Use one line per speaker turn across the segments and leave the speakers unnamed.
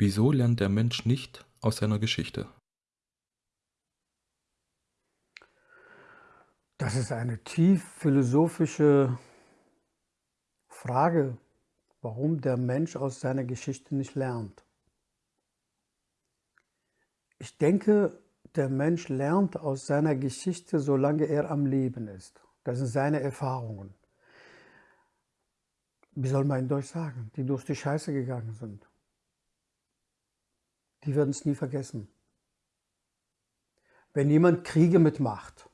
Wieso lernt der Mensch nicht aus seiner Geschichte?
Das ist eine tief philosophische Frage, warum der Mensch aus seiner Geschichte nicht lernt. Ich denke, der Mensch lernt aus seiner Geschichte, solange er am Leben ist. Das sind seine Erfahrungen. Wie soll man in Deutsch sagen? Die durch die Scheiße gegangen sind. Die werden es nie vergessen. Wenn jemand Kriege mitmacht,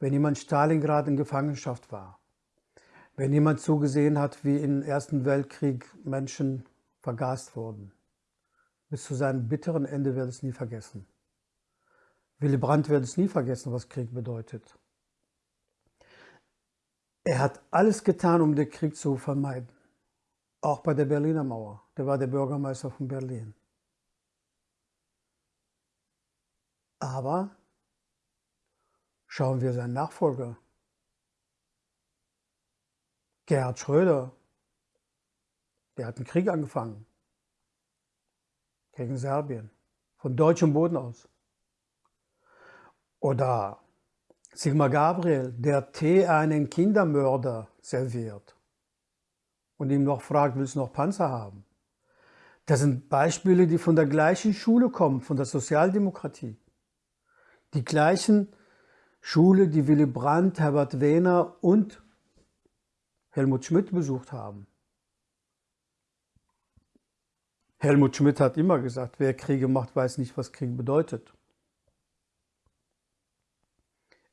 wenn jemand Stalingrad in Gefangenschaft war, wenn jemand zugesehen hat, wie im Ersten Weltkrieg Menschen vergast wurden. Bis zu seinem bitteren Ende wird es nie vergessen. Willy Brandt wird es nie vergessen, was Krieg bedeutet. Er hat alles getan, um den Krieg zu vermeiden. Auch bei der Berliner Mauer. Der war der Bürgermeister von Berlin. Aber Schauen wir seinen Nachfolger. Gerhard Schröder, der hat einen Krieg angefangen gegen Serbien, von deutschem Boden aus. Oder Sigmar Gabriel, der Tee einen Kindermörder serviert und ihm noch fragt, willst du noch Panzer haben? Das sind Beispiele, die von der gleichen Schule kommen, von der Sozialdemokratie. Die gleichen Schule, die Willy Brandt, Herbert Wehner und Helmut Schmidt besucht haben. Helmut Schmidt hat immer gesagt, wer Kriege macht, weiß nicht, was Krieg bedeutet.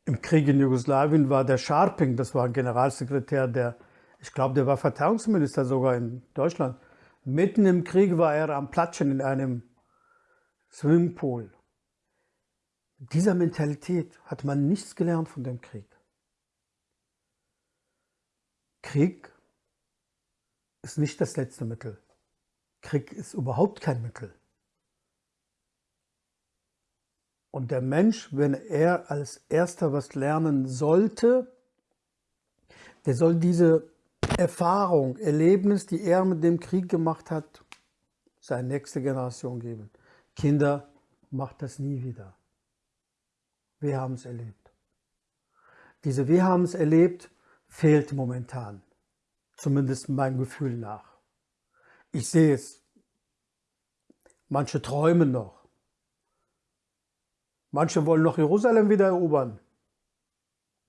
Im Krieg in Jugoslawien war der Scharping, das war ein Generalsekretär, der, ich glaube, der war Verteidigungsminister sogar in Deutschland. Mitten im Krieg war er am Platschen in einem Swimmingpool dieser Mentalität hat man nichts gelernt von dem Krieg. Krieg ist nicht das letzte Mittel. Krieg ist überhaupt kein Mittel. Und der Mensch, wenn er als Erster was lernen sollte, der soll diese Erfahrung, Erlebnis, die er mit dem Krieg gemacht hat, seine nächste Generation geben. Kinder, macht das nie wieder. Wir haben es erlebt. Diese Wir haben es erlebt fehlt momentan. Zumindest mein Gefühl nach. Ich sehe es. Manche träumen noch. Manche wollen noch Jerusalem wieder erobern.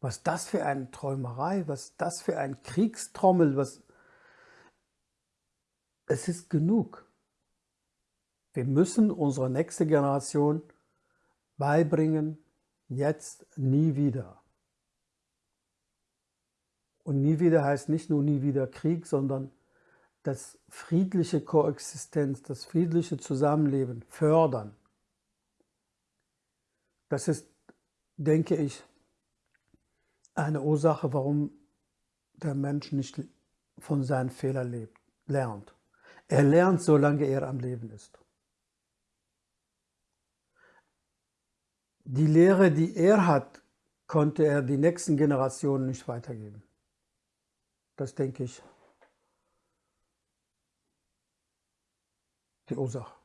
Was das für eine Träumerei, was das für ein Kriegstrommel, was... Es ist genug. Wir müssen unserer nächsten Generation beibringen, jetzt nie wieder. Und nie wieder heißt nicht nur nie wieder Krieg, sondern das friedliche Koexistenz, das friedliche Zusammenleben fördern. Das ist, denke ich, eine Ursache, warum der Mensch nicht von seinen Fehlern lebt, lernt. Er lernt, solange er am Leben ist. Die Lehre, die er hat, konnte er die nächsten Generationen nicht weitergeben. Das denke ich, die Ursache.